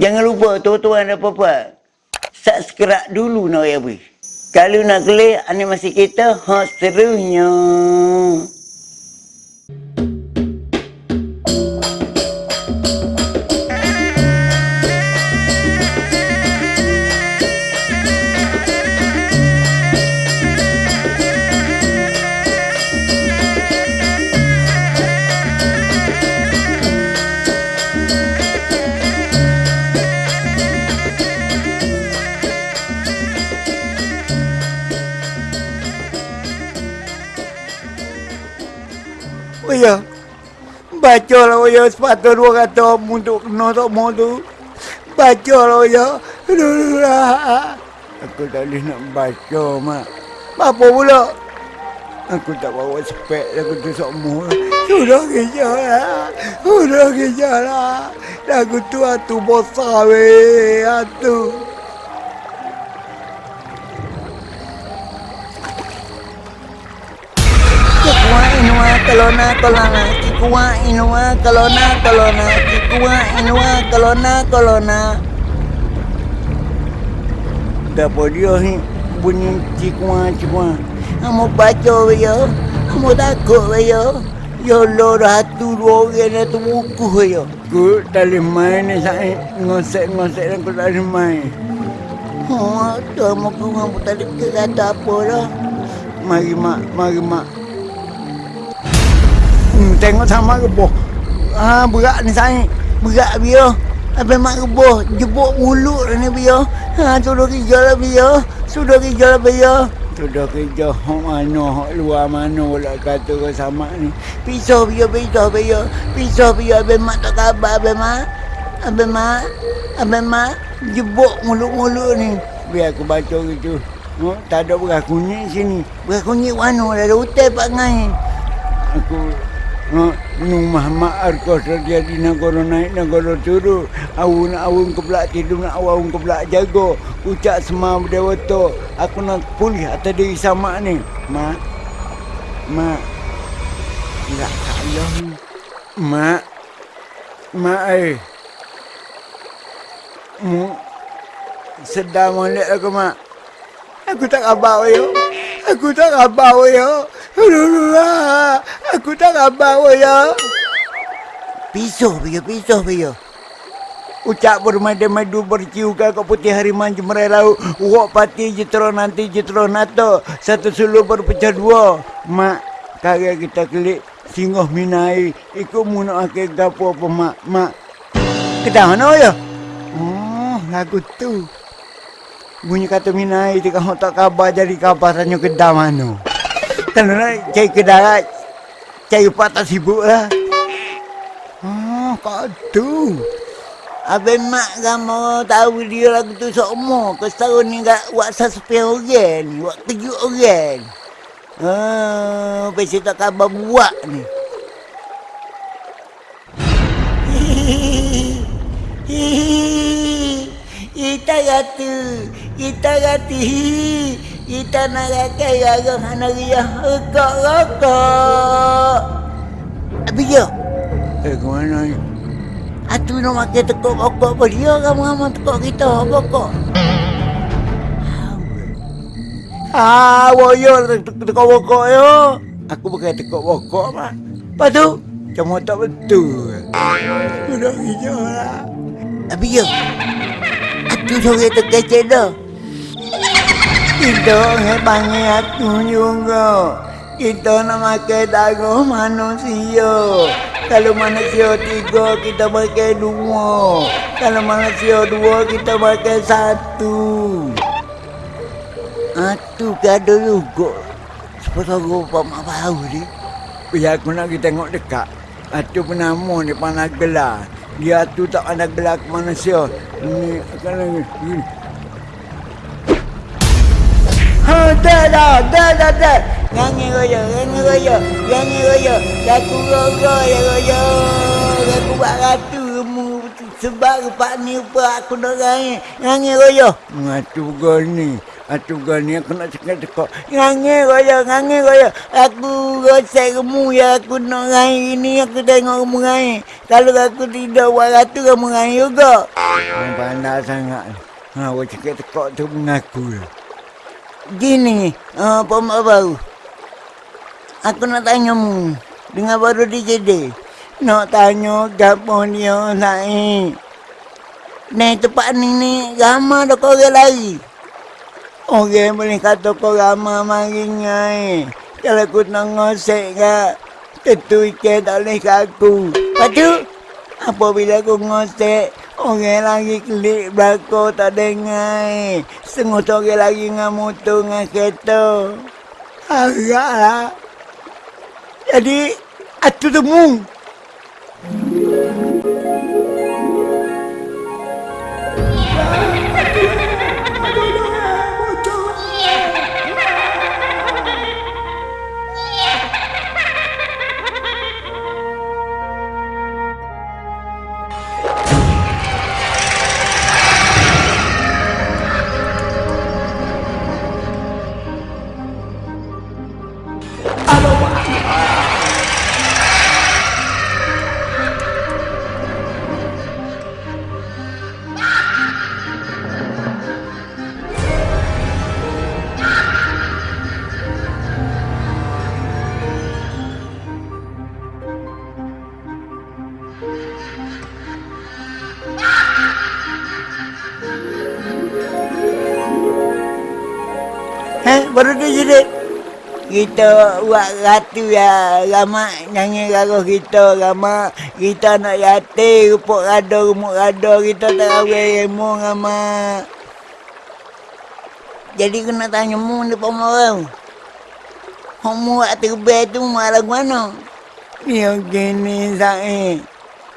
Jangan lupa tuan-tuan dan puan-puan. Subscribe dulu nak ya bui. Kalau nak klik animasi kita, ha seterusnya. Ya. Baca lah oh ya sepatut dua kata untuk kena tak mau tu. Baca lah oh ya. Aku tak boleh nak baca mak. Apa pula? Aku tak bawa spek aku tu semua. Sudah kerja lah. Sudah kerja lah. Lagu tu atu besar weh. Atu. Kalona kalona. Kikuwa inua kalona kalona. Kikuwa inua kalona kalona. Apa dia ni? Bunyi cikua. Kamu baca ya. Kamu takut ya. Ya Allah ratu dua orang dah tu buku. Aku tak boleh main ni saya ngosek-ngosek dan aku tak boleh main. Oh, tu muka kamu tak ada kata apa dah. Mari mak, mari mak. Tengok sama reboh. Ah, berat ni saya. Berat dia. Apa mak reboh jebuk mulut ni dia. Ha sudah kerja lah dia. Sudah kerja lah dia. Sudah kerja hok mana, hok luar mana lah kata kau sama ni. Pisau dia, pisau dia. Pisau dia abang mak tak khabar abang mak. Abang mak. Abang mak jebuk mulut-mulut ni. Biar aku baca gitu. Oh, tak ada beras kunyit sini. Beras kunyit mana dah ada hutan pak ngai. Aku rumah mak arkos terjadi negara naik negara turun. Awun awun ke belak tidur nak awun ke belak jaga. Ucap semua berdewa Aku nak pulih atas diri sama ni. Mak. Mak. Tak salah ni. Mak. Mak eh. Mu. Sedar molek aku mak. Aku tak khabar yo. Aku tak khabar yo. Aku tak khabar yo. Pisau dia, pisau dia. Ucap bermadu-madu berciukan kau putih hariman jemerai laut. Uak pati jetro nanti jetro nato. Satu suluh berpecah dua. Mak, karya kita klik singoh minai. Ikut muna akhir gapo apa mak. Mak, kedah mana ya? Oh, lagu tu. Bunyi kata minai kau tak kabar jadi kabar tanya kedah mana. Kalau nak cari kedah cari patah sibuk lah. Oh, kau tu. Abang mak kamu tahu dia lagu tu semua. Kesetahun ni kat buat suspend orang ni. Buat kejut orang. Ah, pasal tak khabar buat ni. Kita kata, kita kata, kita nak rakai orang anak dia rokok-rokok. Habis dia, Eh, ke mana ni? Atu nak makan tekuk pokok apa dia kamu-kamu tekuk kita pokok. Ah, woyo tekuk pokok yo. Aku bukan tekuk pokok mak. Lepas tu, cuma tak betul. Sudah hijau lah. Tapi ya, atu sore terkecek dah. Kita aku juga. Kita nak makan darah manusia. Kalau manusia tiga, kita makan dua. Kalau manusia dua, kita makan satu. Atu gado juga. Sepatah rupa mak bau ni. Biar aku nak pergi tengok dekat. Atu penama ni pandai gelar. Dia tu tak pandai gelar ke manusia. Ini kalau Ha, dah dah, dah dah dah. Nyanyi raya, nyanyi raya, nyanyi raya. Lagu raya, ya raya. Lagu buat ratu, remu Sebab rupa ni rupa aku nak ngai. Ngangi royo. Ngatu gani. Atu gani aku nak cakap cakap. Ngangi royo, ngangi royo. Aku gosek remu ya aku nak ngai ini aku tengok remu ngai. Kalau aku tidak buat ratu kamu ngai juga. Pandai sangat. Ha, awak cakap cakap tu mengaku lah. Gini, uh, pemak baru. Aku nak tanya mu. Dengar baru DJ Nak tanya gapo dia naik. Ni tempat ni ni ramai dah kau orang lari. Orang boleh kata kau ramai mari ngai. Kalau aku nak ngosek kat tentu ikan tak boleh kat aku. Lepas tu, apabila aku ngosek, orang lagi klik belakang tak dengar. Setengah tu orang lagi dengan motor dengan kereta. Agak lah. Jadi, atu temu. Kita buat ratu ya, lama nyanyi lagu kita, lama kita nak yati, rupuk rada, rumuk rada, kita tak kawin ilmu, lama. Jadi kena tanya mu ni pemarau. Kamu buat terbaik tu malah mana? Ya gini saya.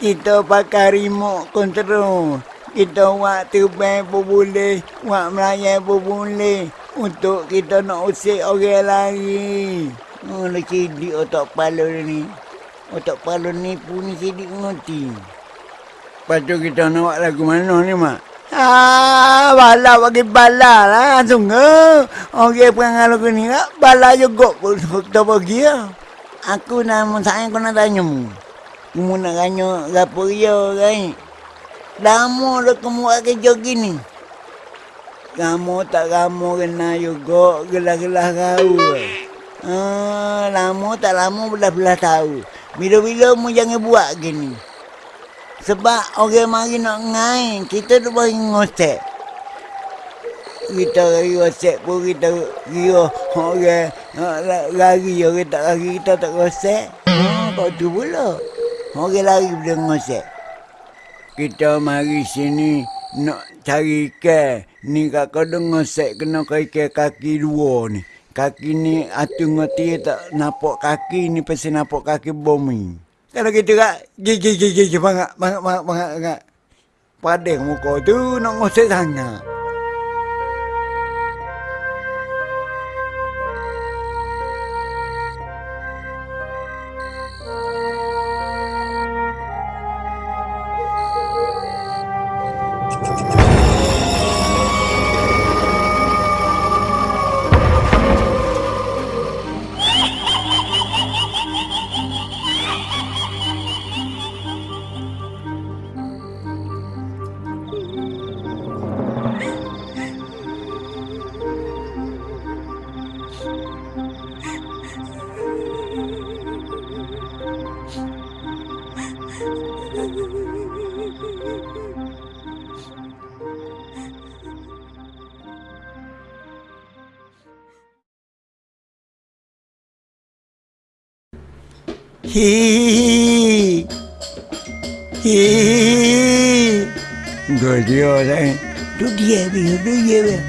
Kita pakai remote control. Kita buat terbang pun boleh. Buat melayan pun boleh. Untuk kita nak usik orang lari. Oh, nak sidik otak kepala ni. Otak kepala ni pun sidik ngerti. Lepas tu kita nak buat lagu mana ni, Mak? Ah, bala bagi bala lah sungguh. Orang perangai lagu ni lah, bala juga pun kita bagi lah. Aku nama saya kau nak tanya mu. Kamu nak tanya apa dia kan? Lama dah kamu buat kerja gini. Kamu tak kamu kena juga gelah-gelah kau. Ah, lama tak lama belah-belah tahu. Bila-bila mu jangan buat gini. Sebab orang mari nak ngai, kita tu bagi ngosek. Kita lagi ngosek pun kita kira orang lari, orang tak lari kita tak ngosek. Hmm, kau tu pula. Orang lari boleh ngosek. Kita mari sini nak cari ikan. Ni kat kau dengar set kena ikan kaki dua ni. Kaki ni atu ngoti tak nampak kaki ni pasti nampak kaki bumi. Kalau kita kat gigi gigi gigi bangak bangak bangak bangak. Padang muka tu nak ngosek sangat. Hihihi. Hihihi. Gadia saya. Tu dia dia, tu dia dia.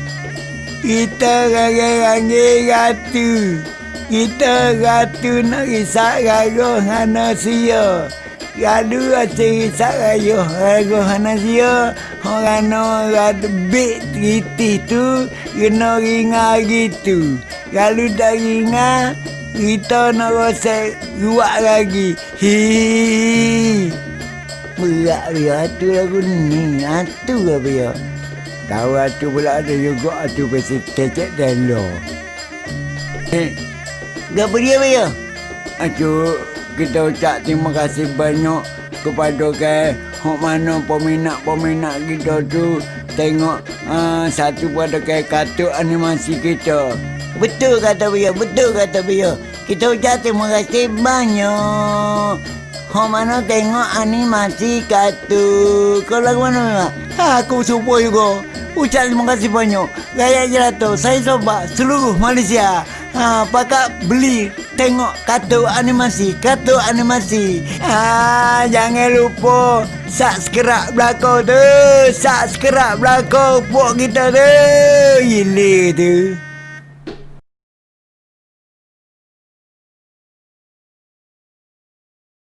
Kita raya-raya ratu. Kita ratu nak risak raya hanasia. Lalu asyik risak raya raya hanasia. Orang no ratu bit riti tu. Kena ringa gitu. Lalu dah ringa. Kita nak rosek ruak lagi. Hihihi. Berat dia tu lagu ni. Atu ke dia? Tahu atu pula ada juga atu pasti kecek delo. Eh, Gapa dia dia? Atu kita ucap terima kasih banyak kepada ke hok mana peminat-peminat kita tu tengok uh, satu pada ke kartun animasi kita. Betul kata dia, betul kata dia. Kita ucap terima kasih banyak. Hok mana tengok animasi kartun. Kau lagu mana memang? Ha, aku semua juga. Ucap terima kasih banyak. Raya Jelato, saya sobat seluruh Malaysia. Ha, pakat beli tengok kartun animasi, kartun animasi. Ha, jangan lupa subscribe belakang tu. Subscribe belakang pok kita tu. Gila tu.